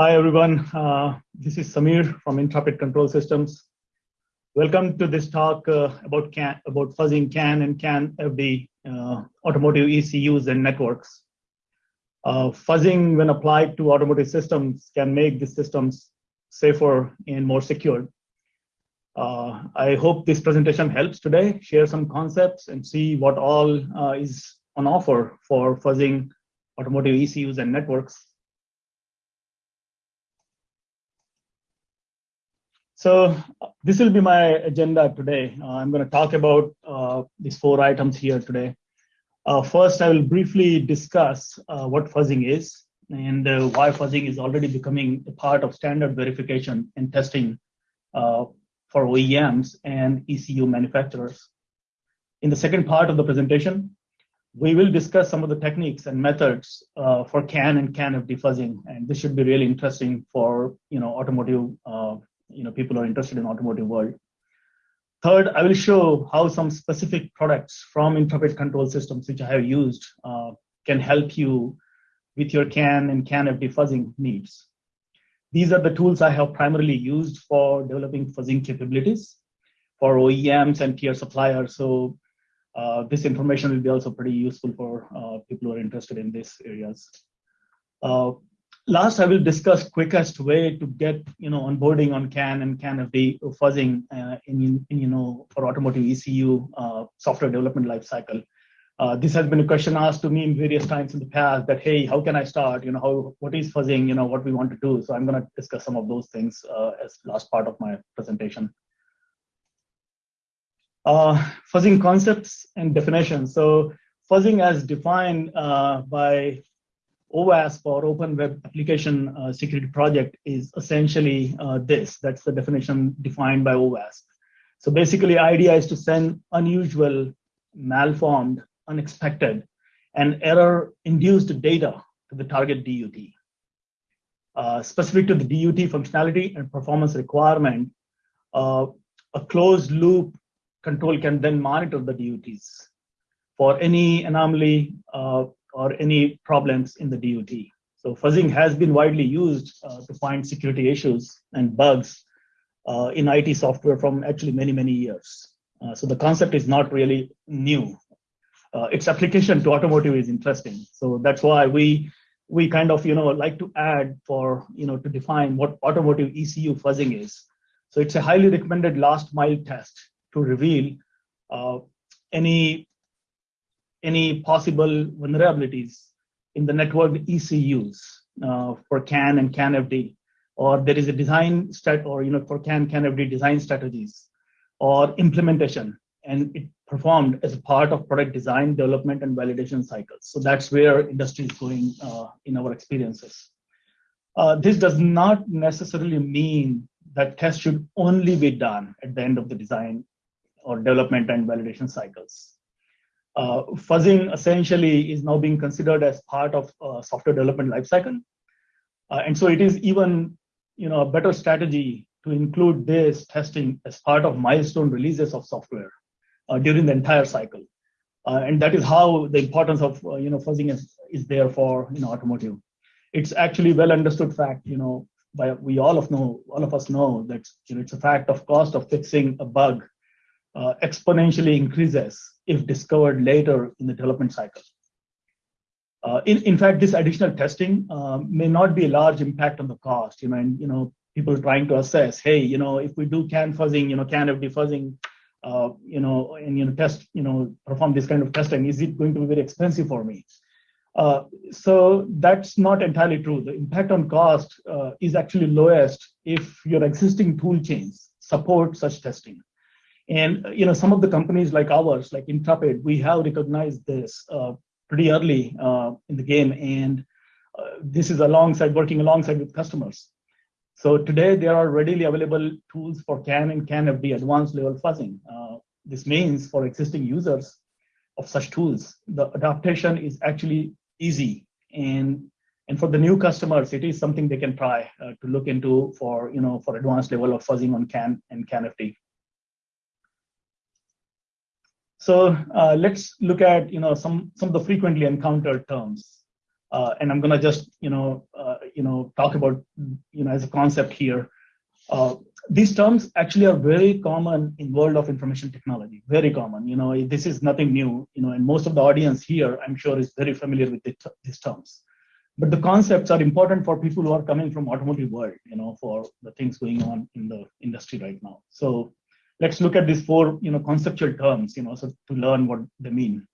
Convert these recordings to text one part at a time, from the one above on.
Hi, everyone. Uh, this is Samir from Intrepid Control Systems. Welcome to this talk uh, about CAN, about fuzzing CAN and CAN FD uh, automotive ECUs and networks. Uh, fuzzing, when applied to automotive systems, can make the systems safer and more secure. Uh, I hope this presentation helps today, share some concepts and see what all uh, is on offer for fuzzing automotive ECUs and networks. So this will be my agenda today. Uh, I'm going to talk about uh, these four items here today. Uh, first, I will briefly discuss uh, what fuzzing is and uh, why fuzzing is already becoming a part of standard verification and testing uh, for OEMs and ECU manufacturers. In the second part of the presentation, we will discuss some of the techniques and methods for CAN and CAN FD fuzzing, and this should be really interesting for you know automotive you know people are interested in automotive world. Third, I will show how some specific products from Intrepid Control Systems, which I have used, uh, can help you with your CAN and CAN FD fuzzing needs. These are the tools I have primarily used for developing fuzzing capabilities for OEMs and tier suppliers. So uh, this information will be also pretty useful for uh, people who are interested in these areas. Uh, last, I will discuss quickest way to get you know onboarding on CAN and CAN FD fuzzing uh, in, in, you know for automotive ECU uh, software development lifecycle. Uh, this has been a question asked to me in various times in the past that hey, how can I start? You know, how what is fuzzing? You know, what we want to do. So I'm going to discuss some of those things uh, as last part of my presentation. Uh, fuzzing concepts and definitions. So fuzzing as defined uh, by OWASP or Open Web Application uh, Security Project is essentially uh, this. That's the definition defined by OWASP. So basically, idea is to send unusual, malformed, unexpected, and error-induced data to the target DUT. Uh, specific to the DUT functionality and performance requirement, uh, a closed loop control can then monitor the DUTs for any anomaly uh, or any problems in the DUT. So fuzzing has been widely used uh, to find security issues and bugs uh, in IT software from actually many, many years. Uh, so the concept is not really new. Uh, its application to automotive is interesting. So that's why we we kind of you know like to add for you know to define what automotive ECU fuzzing is. So it's a highly recommended last mile test to reveal uh, any any possible vulnerabilities in the network ECUs uh, for CAN and CAN FD, or there is a design stat or you know for CAN CAN FD design strategies or implementation, and it performed as a part of product design, development, and validation cycles. So that's where industry is going uh, in our experiences. Uh, this does not necessarily mean that tests should only be done at the end of the design or development and validation cycles uh, fuzzing essentially is now being considered as part of uh, software development lifecycle. Uh, and so it is even you know, a better strategy to include this testing as part of milestone releases of software uh, during the entire cycle. Uh, and that is how the importance of uh, you know, fuzzing is, is there for you know, automotive. It's actually well understood fact, you know, by we all of know, all of us know that you know, it's a fact of cost of fixing a bug exponentially increases if discovered later in the development cycle. Uh, in, in fact, this additional testing um, may not be a large impact on the cost, you know, and, you know, people trying to assess, hey, you know, if we do CAN fuzzing, you know, CAN FD fuzzing, uh, you know, and, you know, test, you know, perform this kind of testing, is it going to be very expensive for me? Uh, so that's not entirely true. The impact on cost uh, is actually lowest if your existing tool chains support such testing. And you know, some of the companies like ours, like Intrepid, we have recognized this uh, pretty early uh, in the game, and uh, this is alongside working alongside with customers. So today there are readily available tools for CAN and CAN FD advanced level fuzzing. Uh, this means for existing users of such tools, the adaptation is actually easy, and and for the new customers, it is something they can try uh, to look into for you know for advanced level of fuzzing on CAN and CAN FD. So uh, let's look at you know some some of the frequently encountered terms, uh, and I'm gonna just you know uh, you know, talk about, you know, as a concept here. Uh, these terms actually are very common in world of information technology, very common. You know, this is nothing new, you know, and most of the audience here, I'm sure is very familiar with these terms. But the concepts are important for people who are coming from automotive world, you know, for the things going on in the industry right now. So let's look at these four, you know, conceptual terms, you know, so to learn what they mean.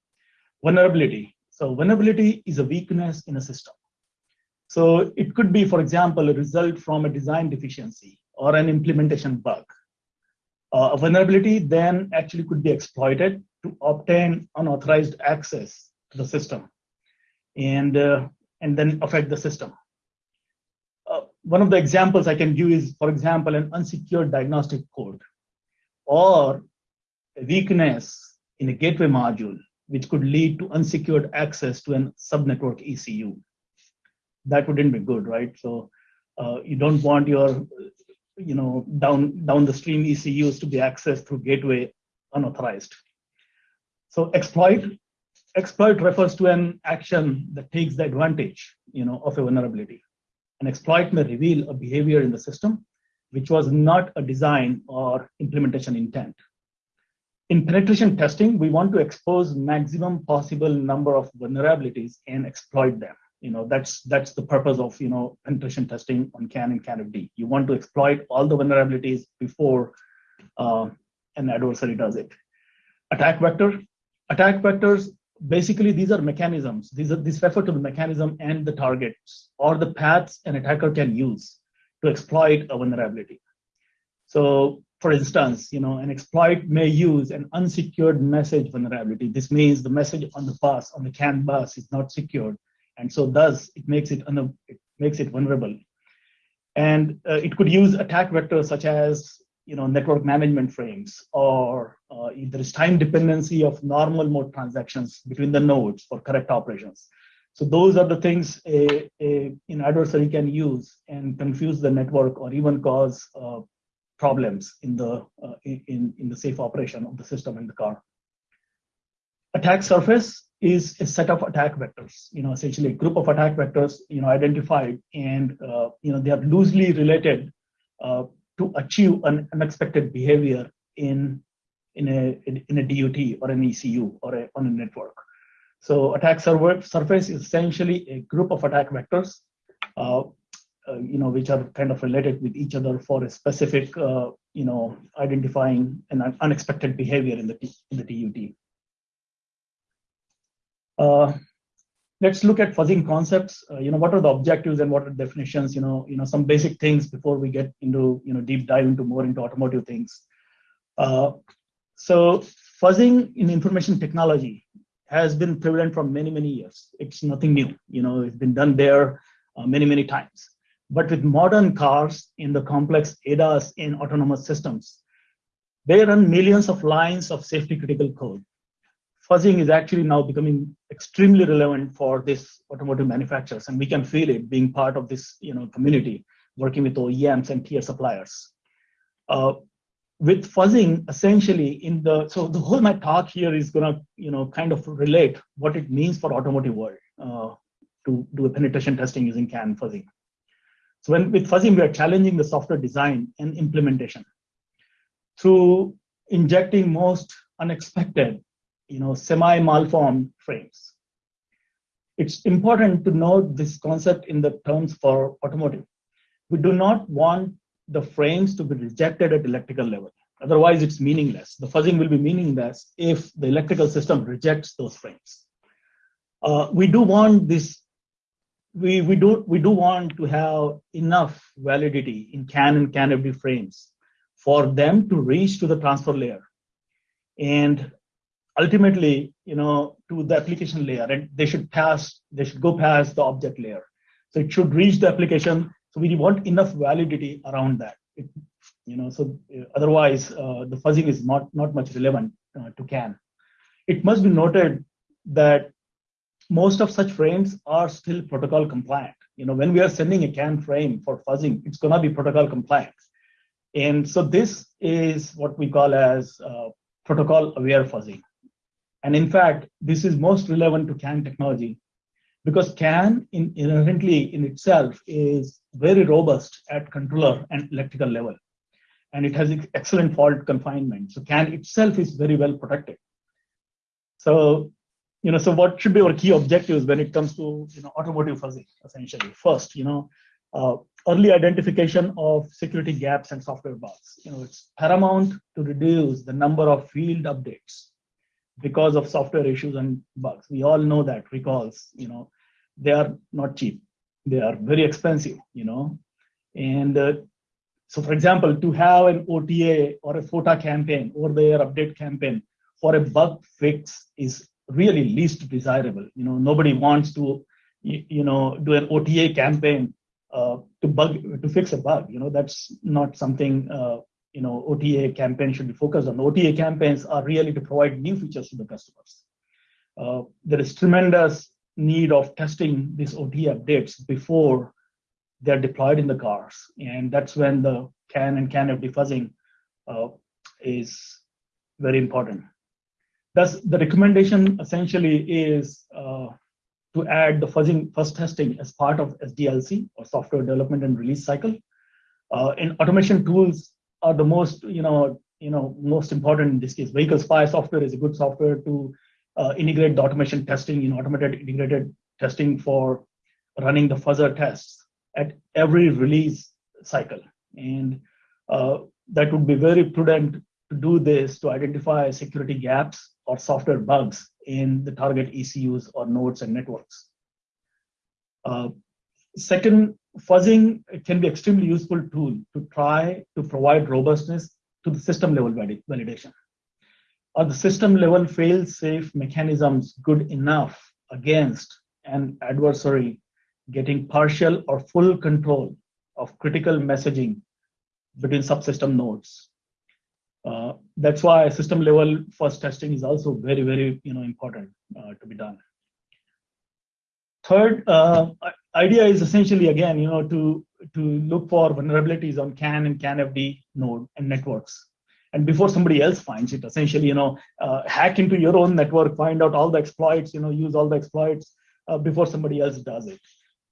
Vulnerability. So vulnerability is a weakness in a system. So it could be, for example, a result from a design deficiency or an implementation bug. Uh, a vulnerability then actually could be exploited to obtain unauthorized access to the system and, uh, and then affect the system. Uh, one of the examples I can give is, for example, an unsecured diagnostic code or a weakness in a gateway module, which could lead to unsecured access to an subnetwork ECU. That wouldn't be good, right? So uh, you don't want your you know, down, down the stream ECUs to be accessed through gateway unauthorized. So exploit, exploit refers to an action that takes the advantage, you know, of a vulnerability. An exploit may reveal a behavior in the system which was not a design or implementation intent. In penetration testing, we want to expose maximum possible number of vulnerabilities and exploit them you know that's that's the purpose of you know penetration testing on CAN and CANFD. You want to exploit all the vulnerabilities before uh, an adversary does it. Attack vector, attack vectors. Basically, these are mechanisms. These are these refer to the mechanism and the targets or the paths an attacker can use to exploit a vulnerability. So, for instance, you know, an exploit may use an unsecured message vulnerability. This means the message on the bus, on the CAN bus, is not secured and so thus it makes it, it makes it vulnerable. And uh, it could use attack vectors such as you know, network management frames, or uh, there is time dependency of normal mode transactions between the nodes for correct operations. So those are the things a, a an adversary can use and confuse the network or even cause uh, problems in the uh, in in the safe operation of the system in the car. Attack surface is a set of attack vectors, you know, essentially a group of attack vectors, you know, identified and, uh, you know, they are loosely related uh, to achieve an unexpected behavior in, in, a, in a DUT or an ECU or a, on a network. So attack surface is essentially a group of attack vectors, uh, uh, you know, which are kind of related with each other for a specific, uh, you know, identifying an unexpected behavior in the, in the DUT. Uh, let's look at fuzzing concepts. Uh, you know, what are the objectives and what are definitions? You know, you know some basic things before we get into you know deep dive into more into automotive things. Uh, so fuzzing in information technology has been prevalent for many many years. It's nothing new. You know, it's been done there uh, many many times. But with modern cars in the complex ADAS in autonomous systems, they run millions of lines of safety critical code fuzzing is actually now becoming extremely relevant for this automotive manufacturers, and we can feel it being part of this you know community, working with OEMs and tier suppliers. Uh, with fuzzing, essentially, in the so the whole my talk here is gonna you know kind of relate what it means for automotive world uh, to do a penetration testing using CAN fuzzing. So when with fuzzing, we are challenging the software design and implementation through injecting most unexpected you know, semi-malformed frames. It's important to note this concept in the terms for automotive. We do not want the frames to be rejected at electrical level. Otherwise, it's meaningless. The fuzzing will be meaningless if the electrical system rejects those frames. Uh, we do want this, we, we, do, we do want to have enough validity in CAN and can CANFD frames for them to reach to the transfer layer. And ultimately, you know, to the application layer, and they should pass, they should go past the object layer. So it should reach the application. So we want enough validity around that. It, you know, so uh, otherwise uh, the fuzzing is not not much relevant uh, to CAN. It must be noted that most of such frames are still protocol compliant. You know, when we are sending a CAN frame for fuzzing, it's going to be protocol compliant. And so this is what we call as uh, protocol aware fuzzing. And in fact, this is most relevant to CAN technology because CAN in, inherently in itself is very robust at controller and electrical level. And it has excellent fault confinement. So CAN itself is very well protected. So, you know, so what should be our key objectives when it comes to, you know, automotive fuzzing, essentially? First, you know, uh, early identification of security gaps and software bugs. You know, it's paramount to reduce the number of field updates because of software issues and bugs. We all know that recalls, you know, they are not cheap. They are very expensive, you know. And uh, so, for example, to have an OTA or a FOTA campaign or their update campaign for a bug fix is really least desirable. You know, nobody wants to, you, you know, do an OTA campaign uh, to bug to fix a bug. You know, that's not something uh, you know OTA campaign should be focused on. OTA campaigns are really to provide new features to the customers. Uh, there is tremendous need of testing these OT updates before they're deployed in the cars. And that's when the CAN and CAN FD fuzzing uh, is very important. Thus, the recommendation essentially is uh, to add the fuzzing first testing as part of SDLC or software development and release cycle. Uh, and automation tools are the most, you know, you know, most important in this case. Vehicle spy software is a good software to uh, integrate the automation testing in automated integrated testing for running the fuzzer tests at every release cycle. And uh, that would be very prudent to do this to identify security gaps or software bugs in the target ECUs or nodes and networks. Uh, second, fuzzing can be extremely useful tool to try to provide robustness to the system level validation are the system level fail safe mechanisms good enough against an adversary getting partial or full control of critical messaging between subsystem nodes. Uh, that's why system level fuzz testing is also very, very you know, important uh, to be done. Third uh, idea is essentially, again, you know, to, to look for vulnerabilities on CAN and CAN CANFD node and networks and before somebody else finds it essentially you know uh, hack into your own network find out all the exploits you know use all the exploits uh, before somebody else does it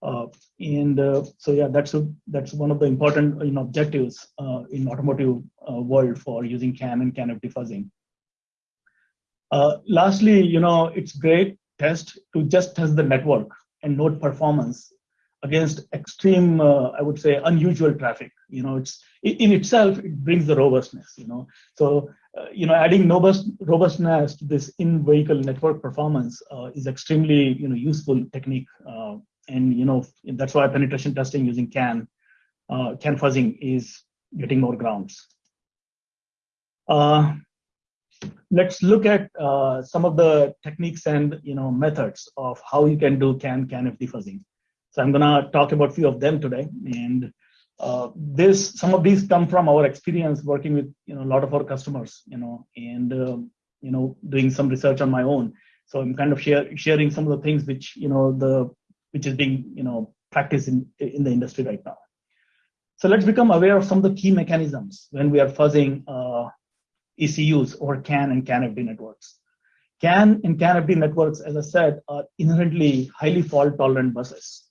uh, and uh, so yeah that's a, that's one of the important you know objectives uh, in automotive uh, world for using CAN and CAN FD fuzzing. lastly you know it's great test to just test the network and node performance against extreme, I would say, unusual traffic. You know, it's in itself it brings the robustness. You know, so uh, you know, adding robust robustness to this in-vehicle network performance uh, is extremely you know useful technique, uh, and you know that's why penetration testing using CAN uh, CAN fuzzing is getting more grounds. Uh, let's look at some of the techniques and you know methods of how you can do CAN CAN fuzzing. So I'm gonna talk about a few of them today. And uh, this, some of these come from our experience working with you know a lot of our customers, you know, and uh, you know doing some research on my own. So I'm kind of share, sharing some of the things which you know the which is being you know practiced in in the industry right now. So let's become aware of some of the key mechanisms when we are fuzzing uh, ECUs or CAN and CAN-FD networks. CAN and CAN-FD networks, as I said, are inherently highly fault-tolerant buses.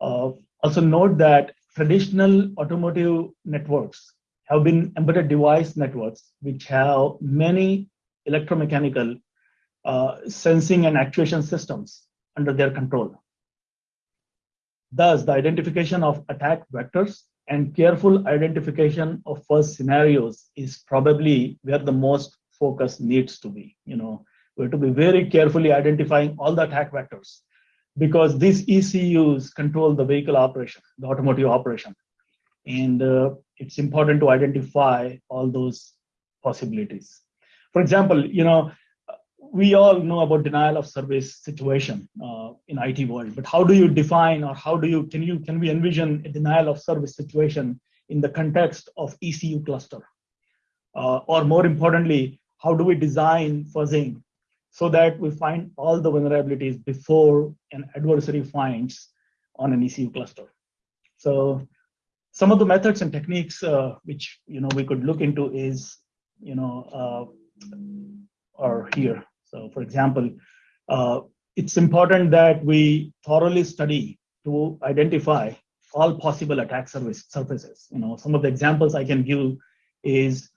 Uh, also note that traditional automotive networks have been embedded device networks, which have many electromechanical uh, sensing and actuation systems under their control. Thus, the identification of attack vectors and careful identification of fuzz scenarios is probably where the most focus needs to be. You know, we have to be very carefully identifying all the attack vectors because these ECUs control the vehicle operation, the automotive operation. And uh, it's important to identify all those possibilities. For example, you know, we all know about denial of service situation uh, in IT world, but how do you define or how do you, can you, can we envision a denial of service situation in the context of ECU cluster? Uh, or more importantly, how do we design fuzzing so that we find all the vulnerabilities before an adversary finds on an ECU cluster. So some of the methods and techniques uh, which you know we could look into is you know uh, are here. So for example, uh, it's important that we thoroughly study to identify all possible attack service surfaces. You know, some of the examples I can give is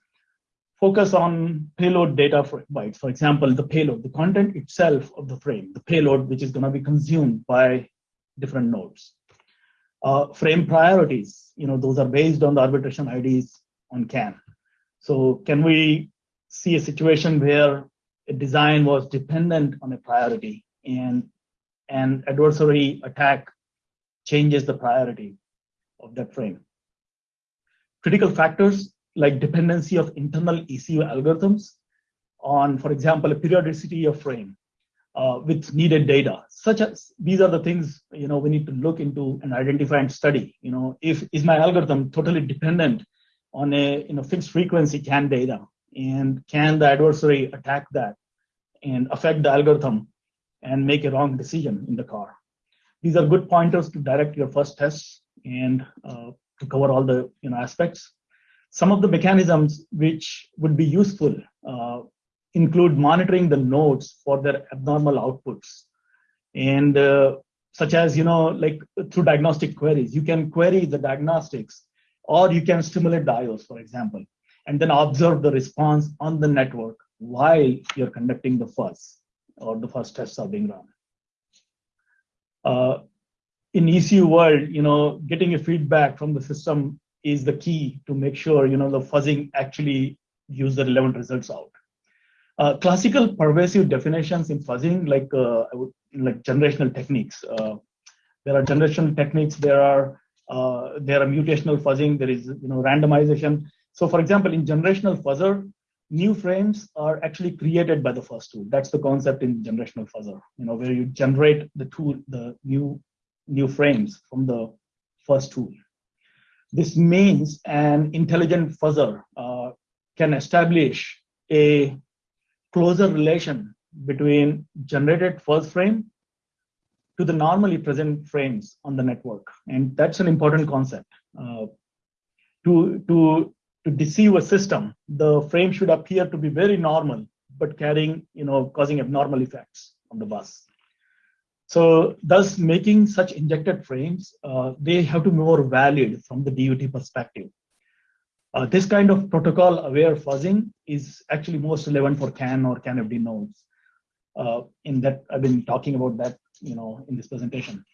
focus on payload data bytes. For example, the payload, the content itself of the frame, the payload which is going to be consumed by different nodes. Uh, frame priorities, you know, those are based on the arbitration IDs on CAN. So can we see a situation where a design was dependent on a priority and an adversary attack changes the priority of that frame. Critical factors like dependency of internal ECU algorithms on, for example, a periodicity of frame uh, with needed data, such as these are the things you know we need to look into and identify and study. You know, if is my algorithm totally dependent on a you know fixed frequency CAN data, and can the adversary attack that and affect the algorithm and make a wrong decision in the car? These are good pointers to direct your fuzz tests and uh, to cover all the you know aspects. Some of the mechanisms which would be useful uh, include monitoring the nodes for their abnormal outputs. And uh, such as you know like through diagnostic queries you can query the diagnostics or you can stimulate the IOs for example and then observe the response on the network while you're conducting the fuzz or the fuzz tests are being run. Uh, in ECU world, you know, getting a feedback from the system is the key to make sure, you know, the fuzzing actually use the relevant results out. Uh, classical pervasive definitions in fuzzing, like uh, like generational techniques. Uh, there are generational techniques. There are uh, there are mutational fuzzing. There is you know randomization. So, for example, in generational fuzzer, new frames are actually created by the fuzz tool. That's the concept in generational fuzzer. You know where you generate the tool, the new new frames from the fuzz tool. This means an intelligent fuzzer uh, can establish a closer relation between generated fuzz frame to the normally present frames on the network. And that's an important concept. Uh, to, to, to deceive a system, the frame should appear to be very normal, but carrying, you know, causing abnormal effects on the bus. So thus making such injected frames, uh, they have to be more valid from the DUT perspective. Uh, this kind of protocol aware fuzzing is actually most relevant for CAN or CANFD nodes. Uh, in that I've been talking about that, you know, in this presentation.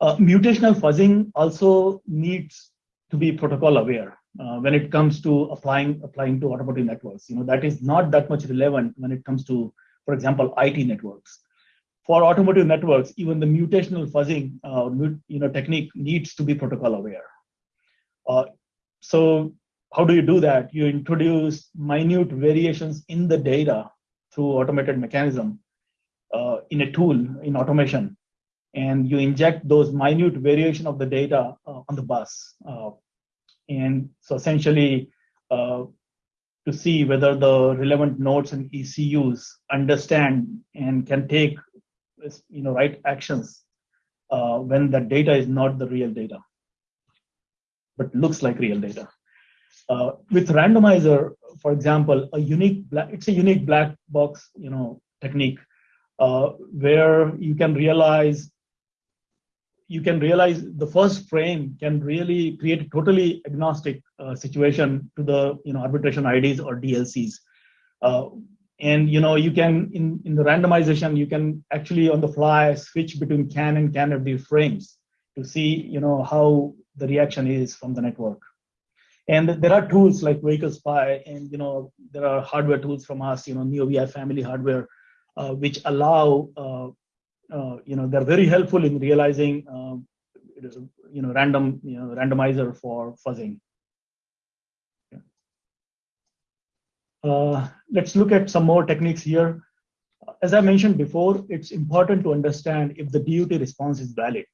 Uh, mutational fuzzing also needs to be protocol aware uh, when it comes to applying applying to automotive networks. You know, that is not that much relevant when it comes to, for example, IT networks for automotive networks, even the mutational fuzzing uh, you know, technique needs to be protocol aware. Uh, so how do you do that? You introduce minute variations in the data through automated mechanism uh, in a tool in automation, and you inject those minute variation of the data uh, on the bus. Uh, and so essentially, uh, to see whether the relevant nodes and ECUs understand and can take you know, right actions uh, when the data is not the real data, but looks like real data. Uh, with randomizer, for example, a unique black, it's a unique black box, you know, technique uh, where you can realize you can realize the fuzz frame can really create a totally agnostic uh, situation to the you know arbitration IDs or DLCs. And you know you can in in the randomization you can actually on the fly switch between can and can CANFD frames to see you know how the reaction is from the network. And there are tools like vehicle spy and you know there are hardware tools from us you know NeoVI family hardware uh, which allow uh, uh, you know they're very helpful in realizing uh, you know random you know randomizer for fuzzing Uh, let's look at some more techniques here. As I mentioned before, it's important to understand if the DUT response is valid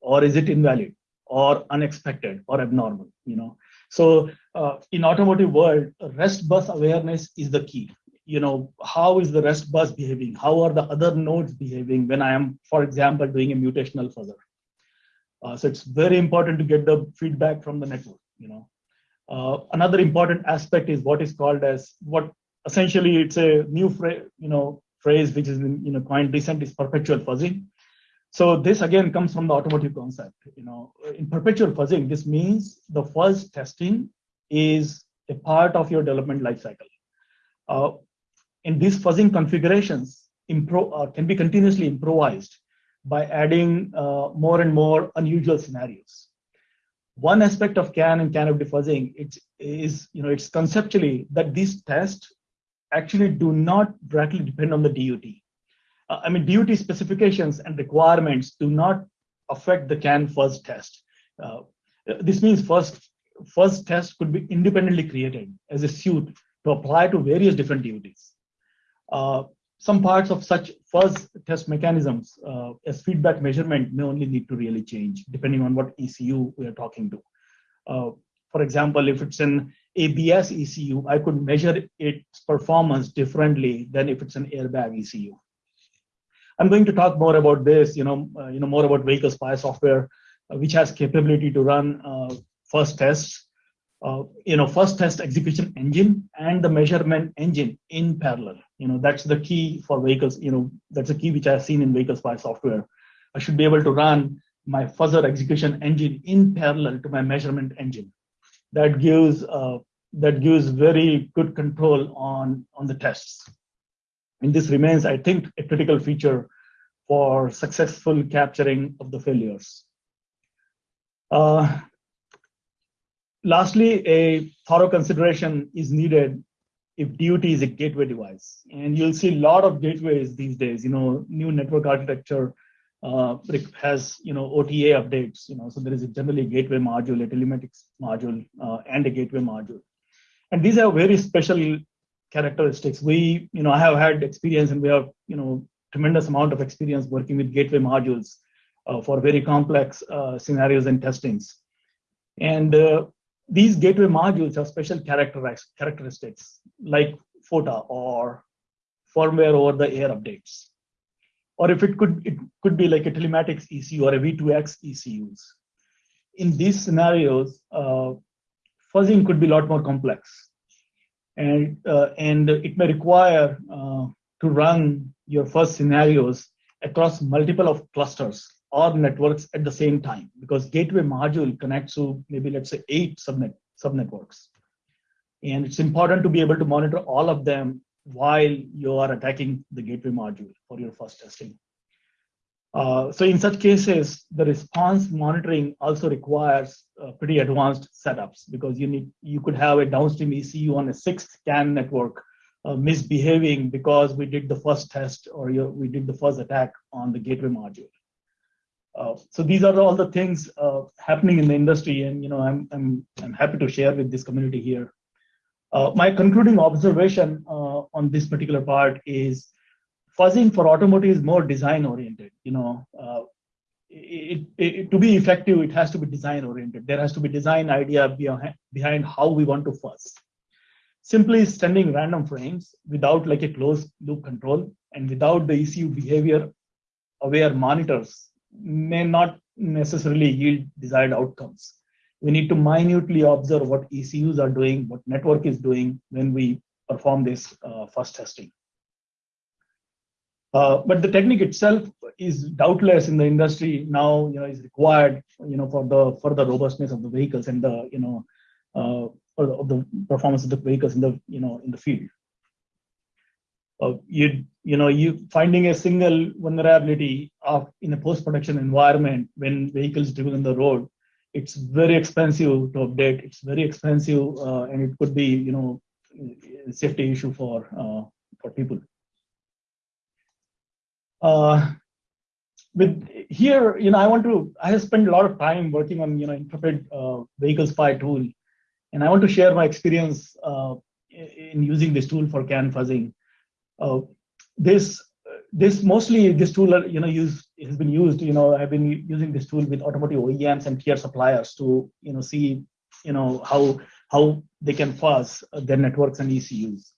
or is it invalid or unexpected or abnormal, you know. So uh, in automotive world, rest bus awareness is the key. You know, how is the rest bus behaving? How are the other nodes behaving when I am, for example, doing a mutational fuzzer? Uh, so it's very important to get the feedback from the network, you know. Uh, another important aspect is what is called as what essentially it's a new you know, phrase which is you know coined recent is perpetual fuzzing. So this again comes from the automotive concept. You know, in perpetual fuzzing, this means the fuzz testing is a part of your development lifecycle. Uh, in these fuzzing configurations, uh, can be continuously improvised by adding uh, more and more unusual scenarios. One aspect of CAN and CAN FD fuzzing it is, you know, it's conceptually that these tests actually do not directly depend on the DUT. Uh, I mean, DUT specifications and requirements do not affect the CAN fuzz test. Uh, this means first, first test could be independently created as a suite to apply to various different DUTs. Uh, some parts of such fuzz test mechanisms uh, as feedback measurement may only need to really change depending on what ECU we are talking to. Uh, for example, if it's an ABS ECU, I could measure its performance differently than if it's an airbag ECU. I'm going to talk more about this, you know, uh, you know more about vehicle spy software, uh, which has capability to run uh, fuzz tests, you know, fuzz test execution engine and the measurement engine in parallel. You know, that's the key for vehicles. You know, that's a key which I've seen in vehicle spy software. I should be able to run my fuzzer execution engine in parallel to my measurement engine. That gives uh, that gives very good control on on the tests. And this remains, I think, a critical feature for successful capturing of the failures. Uh, lastly, a thorough consideration is needed if DUT is a gateway device. And you'll see a lot of gateways these days, you know, new network architecture uh, has, you know, OTA updates, you know, so there is a generally a gateway module, a telematics module, uh, and a gateway module. And these are very special characteristics. We, you know, I have had experience and we have, you know, tremendous amount of experience working with gateway modules uh, for very complex uh, scenarios and testings. And uh, these gateway modules have special characteristics like FOTA or firmware over the air updates. Or if it could, it could be like a telematics ECU or a V2X ECUs. In these scenarios, uh, fuzzing could be a lot more complex and uh, and it may require uh, to run your fuzz scenarios across multiple of clusters or networks at the same time because gateway module connects to maybe let's say eight subnet subnetworks and it's important to be able to monitor all of them while you are attacking the gateway module for your fuzz testing uh, so in such cases, the response monitoring also requires uh, pretty advanced setups because you need you could have a downstream ECU on a sixth CAN network uh, misbehaving because we did the first test or we did the first attack on the gateway module. Uh, so these are all the things uh, happening in the industry, and you know I'm I'm I'm happy to share with this community here. my concluding observation on this particular part is fuzzing for automotive is more design oriented. You know, uh, it, it, to be effective, it has to be design oriented. There has to be design idea behind, behind how we want to fuzz. Simply sending random frames without like a closed loop control and without the ECU behavior aware monitors may not necessarily yield desired outcomes. We need to minutely observe what ECUs are doing, what network is doing when we perform this uh, fuzz testing. Uh, but the technique itself is doubtless in the industry now, you know, is required, you know, for the for the robustness of the vehicles and the, you know, uh, of the performance of the vehicles in the, you know, in the field. Uh, you you know you finding a single vulnerability of in a post-production environment when vehicles driven on the road it's very expensive to update it's very expensive uh, and it could be you know a safety issue for uh, for people uh, with here, you know, I want to, I have spent a lot of time working on, you know, Intrepid uh, vehicle spy tool. And I want to share my experience uh, in using this tool for CAN fuzzing. Uh, this, this mostly, this tool, you know, use, has been used, you know, I've been using this tool with automotive OEMs and tier suppliers to, you know, see, you know, how, how they can fuzz their networks and ECUs.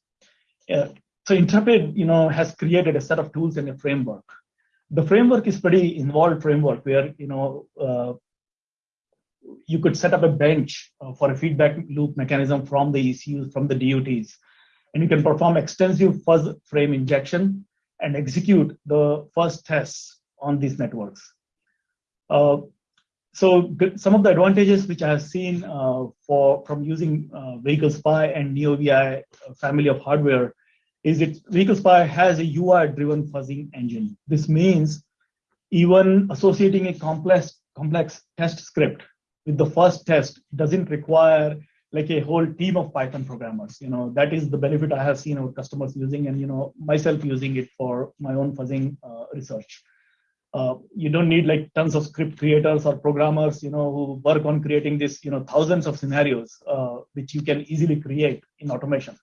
Uh, so Intrepid, you know, has created a set of tools and a framework. The framework is pretty involved framework where, you know, uh, you could set up a bench uh, for a feedback loop mechanism from the ECUs, from the DUTs, and you can perform extensive fuzz frame injection and execute the fuzz tests on these networks. Uh, so some of the advantages which I have seen uh, for from using uh, Vehicle Spy and NeoVI family of hardware is that Vehicle Spy has a UI-driven fuzzing engine. This means even associating a complex complex test script with the fuzz test doesn't require like a whole team of Python programmers. You know, that is the benefit I have seen our customers using and, you know, myself using it for my own fuzzing uh, research. Uh, you don't need like tons of script creators or programmers, you know, who work on creating this, you know, thousands of scenarios, uh, which you can easily create in automation.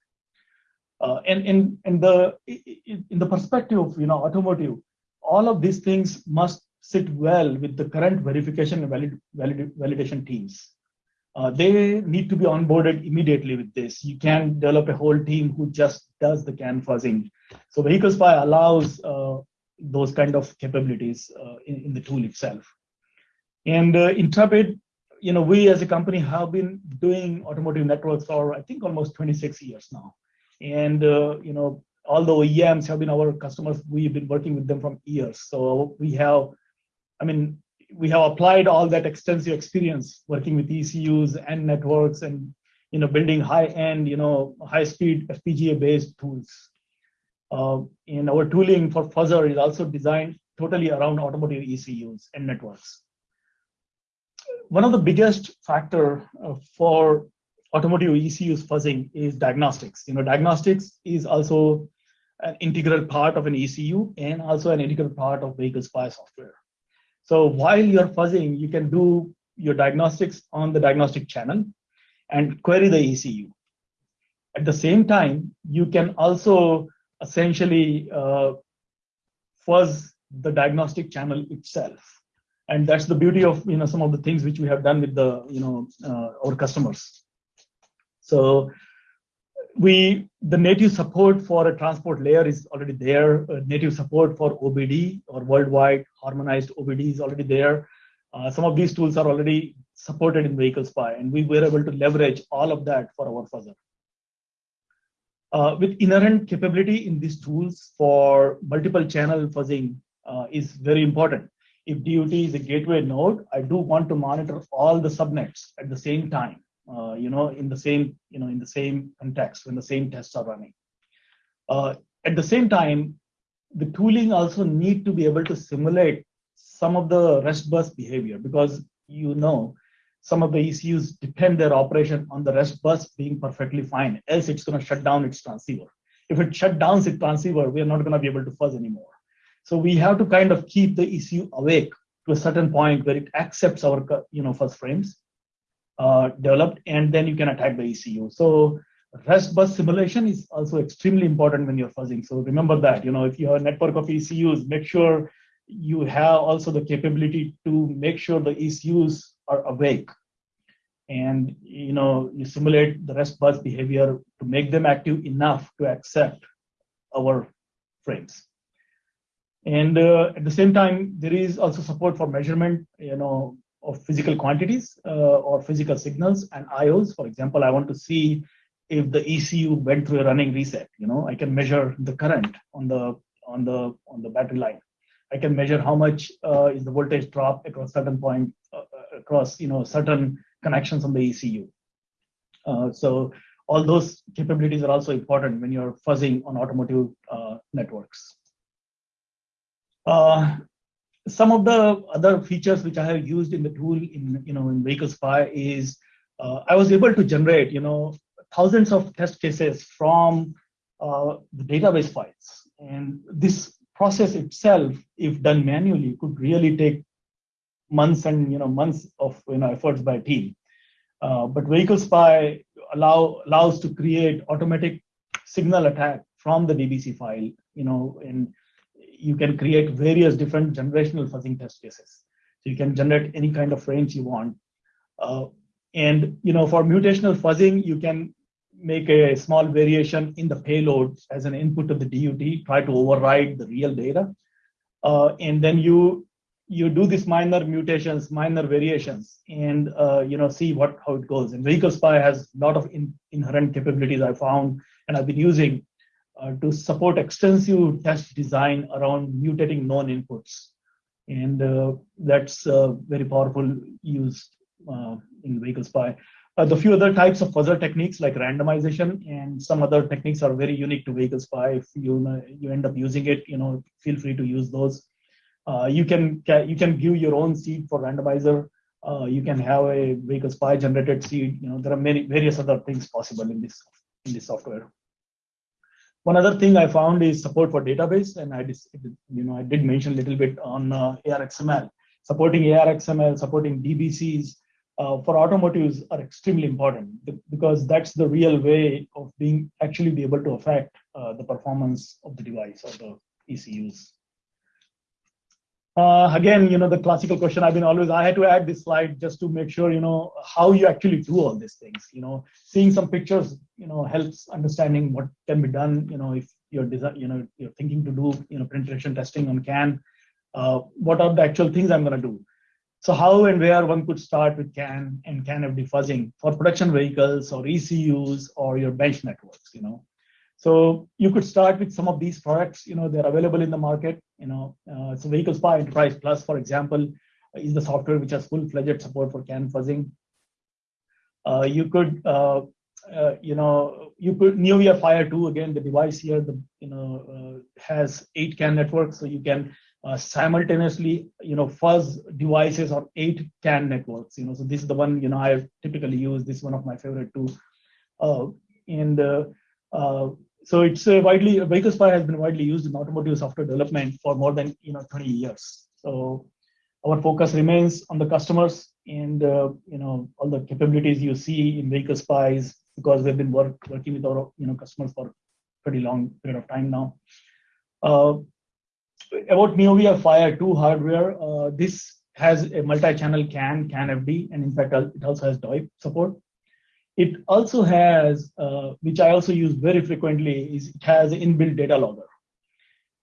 Uh, and in, in the in the perspective of you know automotive, all of these things must sit well with the current verification and valid, valid, validation teams. Uh, they need to be onboarded immediately with this. You can develop a whole team who just does the CAN fuzzing. So Vehicle Spy allows uh, those kind of capabilities uh, in, in, the tool itself. And uh, Intrepid, you know, we as a company have been doing automotive networks for I think almost 26 years now. And uh, you know, all the have been our customers. We've been working with them from years. So we have, I mean, we have applied all that extensive experience working with ECUs and networks and you know building high-end, you know, high-speed FPGA-based tools. Uh, and our tooling for fuzzer is also designed totally around automotive ECUs and networks. One of the biggest factor uh, for automotive ECUs fuzzing is diagnostics. You know, diagnostics is also an integral part of an ECU and also an integral part of vehicle spy software. So while you're fuzzing, you can do your diagnostics on the diagnostic channel and query the ECU. At the same time, you can also essentially uh, fuzz the diagnostic channel itself. And that's the beauty of you know some of the things which we have done with the you know uh, our customers. So we the native support for a transport layer is already there. Uh, native support for OBD or worldwide harmonized OBD is already there. Uh, some of these tools are already supported in Vehicle Spy, and we were able to leverage all of that for our fuzzer. Uh, with inherent capability in these tools for multiple channel fuzzing uh, is very important. If DUT is a gateway node, I do want to monitor all the subnets at the same time uh, you know, in the same, you know, in the same context when the same tests are running. Uh, at the same time, the tooling also need to be able to simulate some of the rest bus behavior because you know some of the ECUs depend their operation on the rest bus being perfectly fine, else it's going to shut down its transceiver. If it shut down its transceiver, we are not going to be able to fuzz anymore. So we have to kind of keep the ECU awake to a certain point where it accepts our you know fuzz frames uh, developed, and then you can attack the ECU. So rest bus simulation is also extremely important when you're fuzzing. So remember that, you know, if you have a network of ECUs, make sure you have also the capability to make sure the ECUs are awake. And, you know, you simulate the rest bus behavior to make them active enough to accept our frames. And uh, at the same time, there is also support for measurement, you know, of physical quantities uh, or physical signals and IOs. For example, I want to see if the ECU went through a running reset. You know, I can measure the current on the on the on the battery line. I can measure how much uh, is the voltage drop across certain point uh, uh across you know certain connections on the ECU. Uh, so all those capabilities are also important when you're fuzzing on automotive uh, networks. Some of the other features which I have used in the tool in you know in Vehicle Spy is uh, I was able to generate you know thousands of test cases from uh, the database files, and this process itself, if done manually, could really take months and you know months of you know efforts by a team. Uh, but Vehicle Spy allow allows to create automatic signal attack from the DBC file, you know, and you can create various different generational fuzzing test cases. So you can generate any kind of range you want. Uh, and you know, for mutational fuzzing, you can make a small variation in the payload as an input to the DUT, try to override the real data. Uh, and then you you do these minor mutations, minor variations, and uh, you know see what how it goes. And Vehicle Spy has a lot of in, inherent capabilities I found and I've been using uh, to support extensive test design around mutating known inputs. And uh, that's uh, very powerful used uh, in vehicle spy. Uh, the few other types of fuzzer techniques like randomization and some other techniques are very unique to vehicle spy. If you you end up using it, you know, feel free to use those. You can you can give your own seed for randomizer. You can have a vehicle spy generated seed. You know, there are many various other things possible in this in this software. One other thing I found is support for database, and I just, you know I did mention a little bit on uh, ARXML, supporting ARXML, supporting DBCs uh, for automotives are extremely important because that's the real way of being actually be able to affect uh, the performance of the device or the ECUs. Uh, again, you know, the classical question I've been always, I had to add this slide just to make sure, you know, how you actually do all these things. You know, seeing some pictures, you know, helps understanding what can be done. You know, if you're design, you know, you're thinking to do, you know, penetration testing on CAN, uh, what are the actual things I'm going to do? So how and where one could start with CAN and CAN FD fuzzing for production vehicles or ECUs or your bench networks, you know. So you could start with some of these products, you know, they're available in the market, you know, uh, so Vehicle Spy Enterprise Plus, for example, is the software which has full-fledged support for CAN fuzzing. Uh, you could, uh, uh, you know, you could neoVI Fire 2 again. The device here, the you know, uh, has eight CAN networks, so you can uh, simultaneously, you know, fuzz devices on eight CAN networks. You know, so this is the one you know I typically use. This is one of my favorite too. and so it's widely vehicle spy has been widely used in automotive software development for more than you know 20 years. So our focus remains on the customers and uh, you know all the capabilities you see in vehicle spies because we've been work, working with our you know customers for pretty long period of time now. Uh, about neoVI Fire 2 hardware, uh, this has a multi-channel CAN, CAN FD, and in fact it also has DOIP support. It also has, uh, which I also use very frequently, is it has an inbuilt data logger.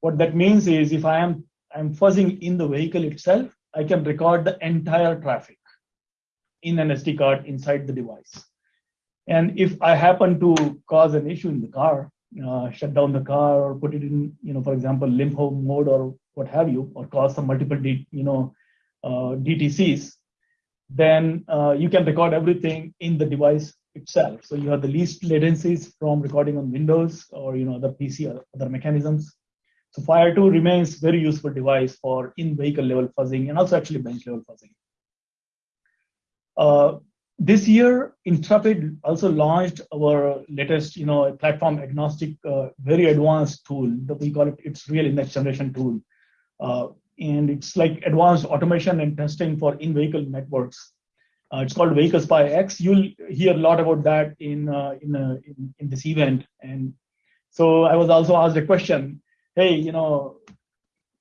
What that means is if I am I'm fuzzing in the vehicle itself, I can record the entire traffic in an SD card inside the device. And if I happen to cause an issue in the car, uh, shut down the car or put it in, you know, for example, limbo mode or what have you, or cause some multiple, D, you know, uh, DTCs, then uh, you can record everything in the device itself. So you have the least latencies from recording on Windows or you know the PC or other mechanisms. So Fire 2 remains very useful device for in-vehicle level fuzzing and also actually bench level fuzzing. Uh, this year, Intrepid also launched our latest, you know, platform agnostic, uh, very advanced tool that we call it. It's really next generation tool, uh, and it's like advanced automation and testing for in-vehicle networks uh, it's called Vehicle Spy X. You'll hear a lot about that in, uh, in, uh, in, in this event. And so I was also asked a question, hey, you know,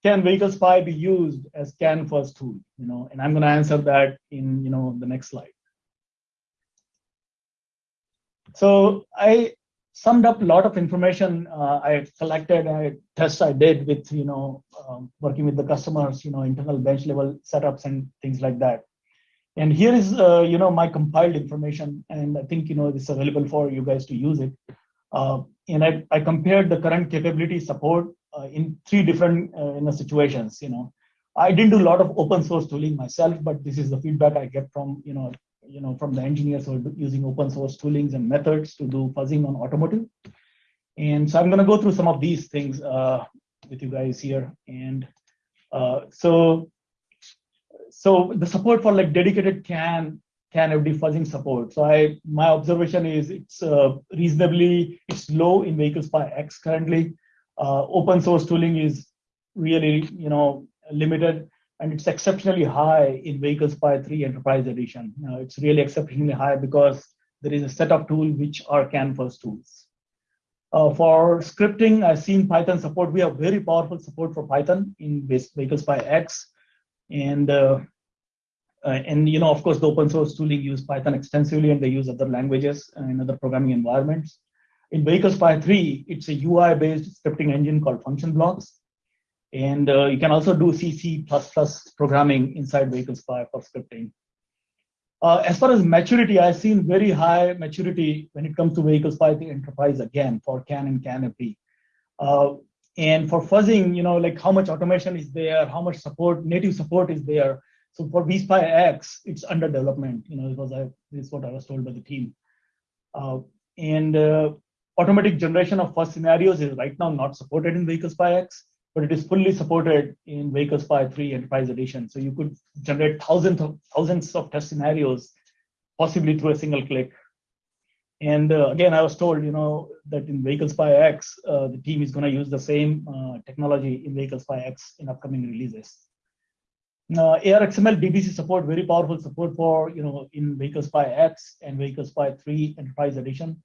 can Vehicle Spy be used as CAN fuzz tool? You know, and I'm going to answer that in you know the next slide. So I summed up a lot of information uh, I collected, I tests I did with you know um, working with the customers, you know, internal bench level setups and things like that. And here is, uh, you know, my compiled information, and I think, you know, this is available for you guys to use it. Uh, and I, I compared the current capability support uh, in three different uh, you know, situations, you know. I didn't do a lot of open source tooling myself, but this is the feedback I get from, you know, you know, from the engineers who are using open source toolings and methods to do fuzzing on automotive. And so I'm going to go through some of these things uh, with you guys here. And uh, so so the support for like dedicated CAN CAN FD fuzzing support. So I my observation is it's uh, reasonably it's low in Vehicle Spy X currently. Uh, open source tooling is really you know limited, and it's exceptionally high in Vehicle Spy 3 Enterprise Edition. Uh, it's really exceptionally high because there is a set of tools which are CAN fuzz tools. Uh, for scripting, I've seen Python support. We have very powerful support for Python in Vehicle Spy X and uh, uh, and you know of course the open source tooling use python extensively and they use other languages in other programming environments. In vehicle spy 3 it's a ui based scripting engine called function blocks. And uh, you can also do cc++ plus programming inside vehicle spy for scripting. Uh, as far as maturity, I've seen very high maturity when it comes to vehicle spy the enterprise again for CAN and CAN FD. Uh, and for fuzzing, you know, like how much automation is there, how much support, native support is there. So for vSpy X, it's under development, you know, because I, this is what I was told by the team. Uh, and uh, automatic generation of fuzz scenarios is right now not supported in Vehicle Spy X, but it is fully supported in Vehicle Spy 3 Enterprise Edition. So you could generate thousands of thousands of test scenarios, possibly through a single click. And uh, again, I was told, you know, that in Vehicle Spy X, uh, the team is going to use the same uh, technology in Vehicle Spy X in upcoming releases. Uh, ARXML DBC support, very powerful support for, you know, in Vehicle Spy X and Vehicle Spy 3 Enterprise Edition.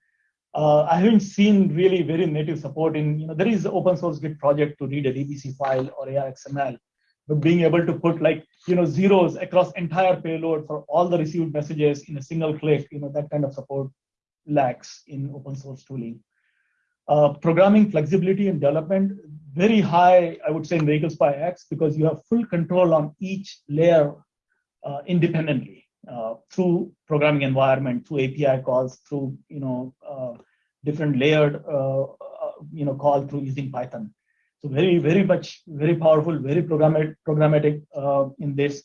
Uh, I haven't seen really very native support in, you know, there is open source Git project to read a DBC file or ARXML, but being able to put like, you know, zeros across entire payload for all the received messages in a single click, you know, that kind of support lacks in open source tooling. Uh, programming flexibility and development, very high, I would say in Vehicle Spy X, because you have full control on each layer uh, independently uh, through programming environment, through API calls, through you know uh, different layered uh, uh, you know call through using Python. So very very much very powerful, very programmatic programmatic in this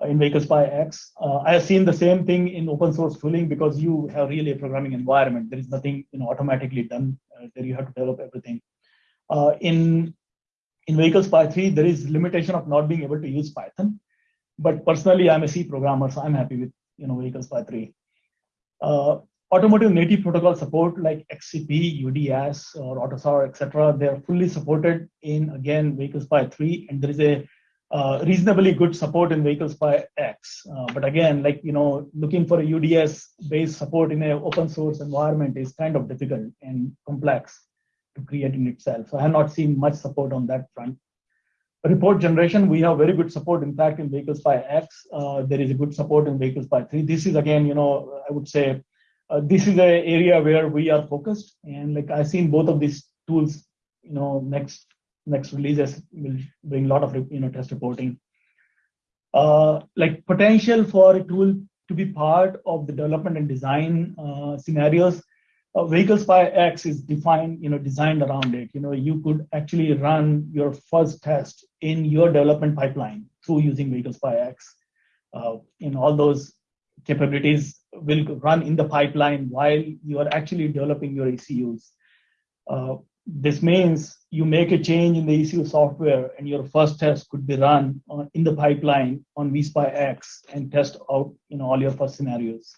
Uh, in Vehicle Spy X. Uh, I have seen the same thing in open source tooling because you have really a programming environment. There is nothing you know automatically done uh, there. You have to develop everything. in in Vehicle Spy 3, there is limitation of not being able to use Python. But personally, I'm a C programmer, so I'm happy with you know Vehicle Spy 3. Uh, automotive native protocol support like XCP, UDS, or AUTOSAR, etc. They're fully supported in again Vehicle Spy 3, and there is a uh, reasonably good support in vehicle Spy X. Uh, but again, like you know, looking for a UDS-based support in an open source environment is kind of difficult and complex to create in itself. So I have not seen much support on that front report generation, we have very good support. In fact, in vehicle Spy X, uh, there is a good support in vehicle Spy 3. This is again, you know, I would say uh, this is an area where we are focused. And like I've seen both of these tools, you know, next next releases will bring a lot of you know test reporting. Uh, like potential for a tool to be part of the development and design uh, scenarios uh, Vehicle Spy X is defined, you know, designed around it. You know, you could actually run your fuzz test in your development pipeline through using Vehicle Spy X. Uh, in all those capabilities will run in the pipeline while you are actually developing your ECUs. Uh, this means you make a change in the ECU software and your fuzz test could be run on, in the pipeline on vSpy X and test out you know, all your fuzz scenarios.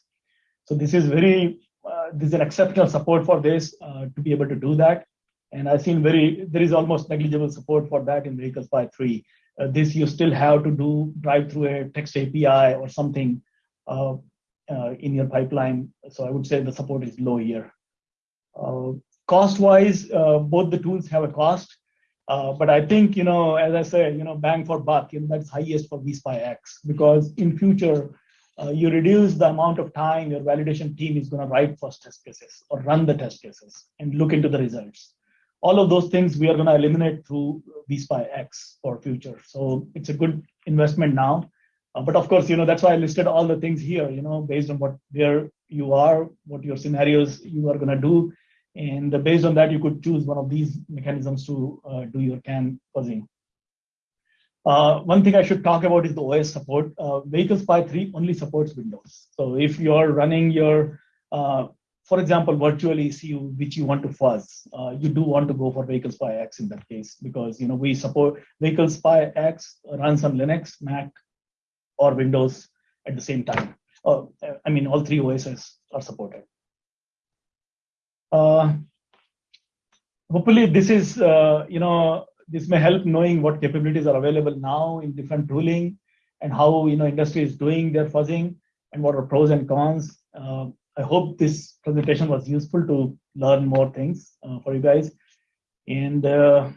So this is very uh, there's an exceptional support for this uh, to be able to do that. And I've seen very, there is almost negligible support for that in Vehicle Spy 3. Uh, this you still have to do drive through a text API or something uh, uh, in your pipeline. So I would say the support is low here. Uh, cost-wise, both the tools have a cost. but I think, you know, as I say, you know, bang for buck, you know, that's highest for vSpy because in future, uh, you reduce the amount of time your validation team is going to write fuzz test cases or run the test cases and look into the results. All of those things we are going to eliminate through vSpy for future. So it's a good investment now. Uh, but of course, you know, that's why I listed all the things here, you know, based on what where you are, what your scenarios you are going to do. And based on that, you could choose one of these mechanisms to uh, do your CAN fuzzing. Uh, one thing I should talk about is the OS support. Uh, Vehicle Spy 3 only supports Windows. So if you're running your, uh, for example, virtual ECU, which you want to fuzz, uh, you do want to go for Vehicle Spy X in that case, because you know we support Vehicle Spy X runs on Linux, Mac, or Windows at the same time. Uh, I mean, all three OSs are supported. Uh, hopefully this is, you know, this may help knowing what capabilities are available now in different tooling and how you know industry is doing their fuzzing and what are pros and cons. Uh, I hope this presentation was useful to learn more things uh, for you guys. And uh,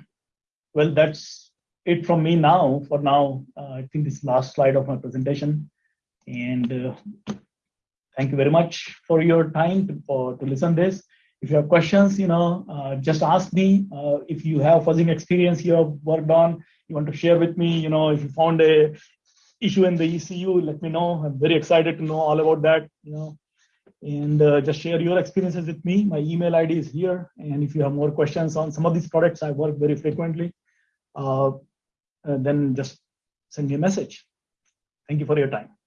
well, that's it from me now. For now, uh, I think this last slide of my presentation. And uh, thank you very much for your time to, for, to listen this if you have questions, you know, uh, just ask me. Uh, if you have fuzzing experience you have worked on, you want to share with me, you know, if you found a issue in the ECU, let me know. I'm very excited to know all about that, you know. and uh, just share your experiences with me. My email ID is here. And if you have more questions on some of these products I work very frequently, uh, then just send me a message. Thank you for your time.